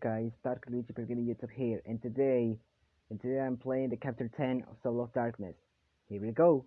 guys, Dark Luigi Pellegrini YouTube here, and today, and today I'm playing the chapter 10 of Soul of Darkness. Here we go.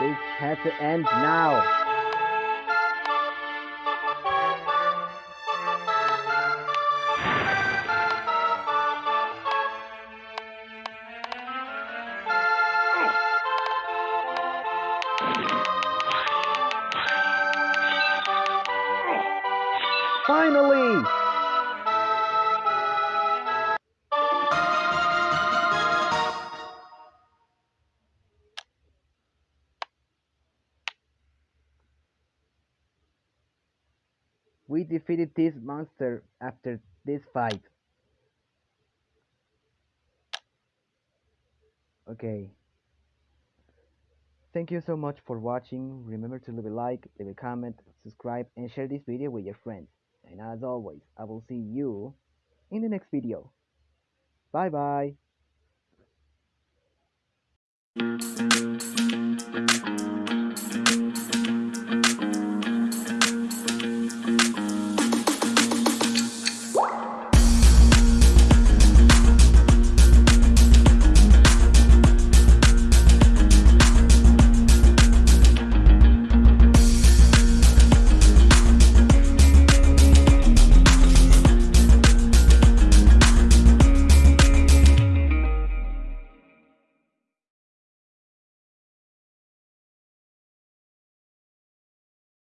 This has to end now. Finally! We defeated this monster after this fight. Okay. Thank you so much for watching. Remember to leave a like, leave a comment, subscribe, and share this video with your friends. And as always, I will see you in the next video. Bye bye.